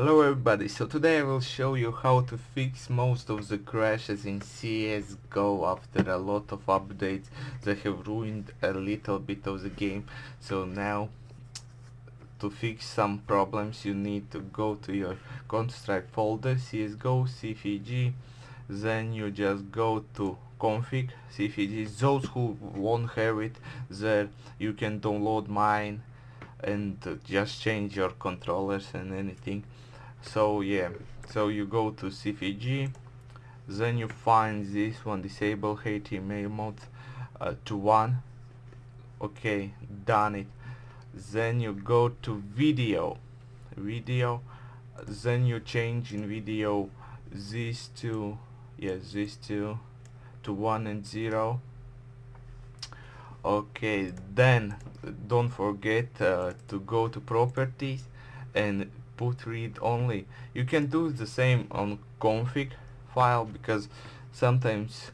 Hello everybody, so today I will show you how to fix most of the crashes in CSGO after a lot of updates that have ruined a little bit of the game. So now to fix some problems you need to go to your Counter-Strike folder, CSGO, CFG, then you just go to config, CFG, those who won't have it there you can download mine and just change your controllers and anything so yeah. So you go to CFG then you find this one disable HTML mode uh, to 1 okay done it. Then you go to video. Video then you change in video these two yes these two to 1 and 0 okay then don't forget uh, to go to properties and put read only. You can do the same on config file because sometimes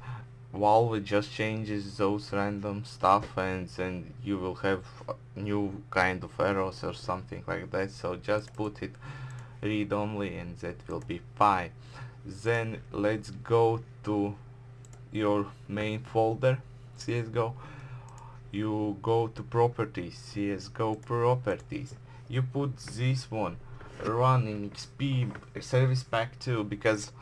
Valve just changes those random stuff and then you will have new kind of errors or something like that. So just put it read only and that will be fine. Then let's go to your main folder CSGO you go to properties CSGO properties. You put this one run in XP service pack 2 because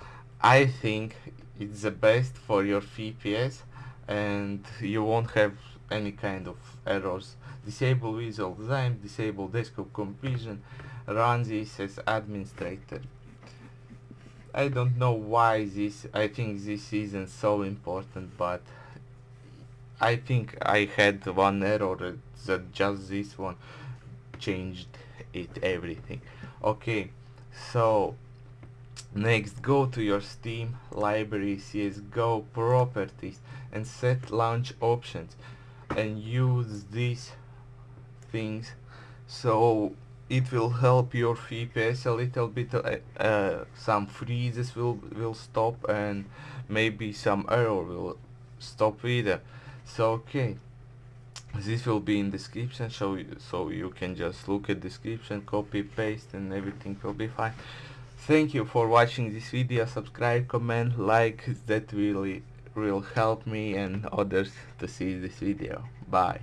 I think it's the best for your FPS and you won't have any kind of errors. Disable visual design disable desktop compression run this as administrator. I don't know why this I think this isn't so important but I think I had one error that just this one changed it everything. Okay so next go to your steam library csgo properties and set launch options and use these things. So it will help your FPS a little bit uh, uh, some freezes will will stop and maybe some error will stop either. So okay this will be in description so you, so you can just look at description copy paste and everything will be fine. Thank you for watching this video. Subscribe comment like. That really will help me and others to see this video. Bye